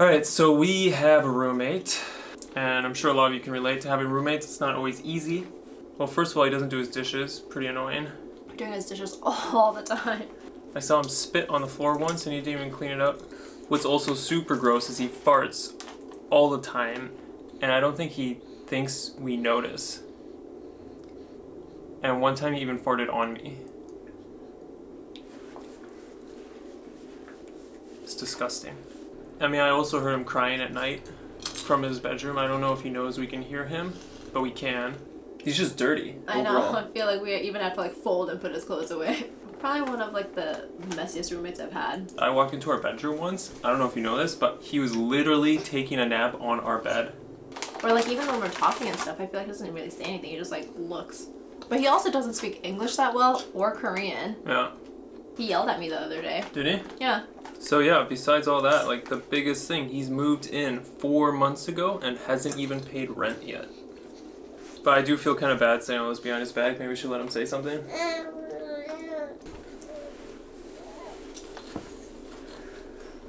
Alright, so we have a roommate, and I'm sure a lot of you can relate to having roommates. It's not always easy. Well, first of all, he doesn't do his dishes. Pretty annoying. Doing his dishes all the time. I saw him spit on the floor once and he didn't even clean it up. What's also super gross is he farts all the time, and I don't think he thinks we notice. And one time he even farted on me. It's disgusting. I mean, I also heard him crying at night from his bedroom. I don't know if he knows we can hear him, but we can. He's just dirty. I know. overall. I feel like we even have to like fold and put his clothes away. Probably one of like the messiest roommates I've had. I walked into our bedroom once. I don't know if you know this, but he was literally taking a nap on our bed. Or like even when we're talking and stuff, I feel like he doesn't really say anything. He just like looks. But he also doesn't speak English that well or Korean. Yeah. He yelled at me the other day. Did he? Yeah. So yeah, besides all that, like the biggest thing, he's moved in four months ago and hasn't even paid rent yet. But I do feel kind of bad saying all this behind his back. Maybe we should let him say something.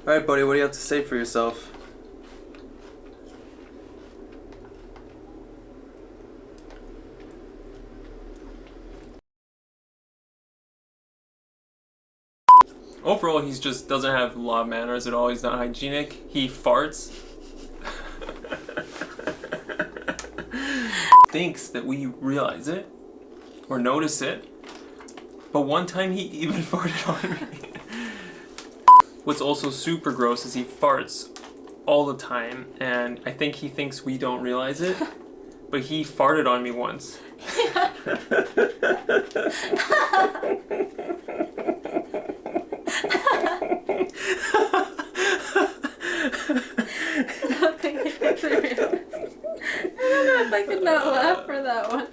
Alright, buddy, what do you have to say for yourself? Overall, he just doesn't have a lot of manners at all. He's not hygienic. He farts. Thinks that we realize it or notice it. But one time he even farted on me. What's also super gross is he farts all the time, and I think he thinks we don't realize it. But he farted on me once. I don't know if I could not laugh for that one.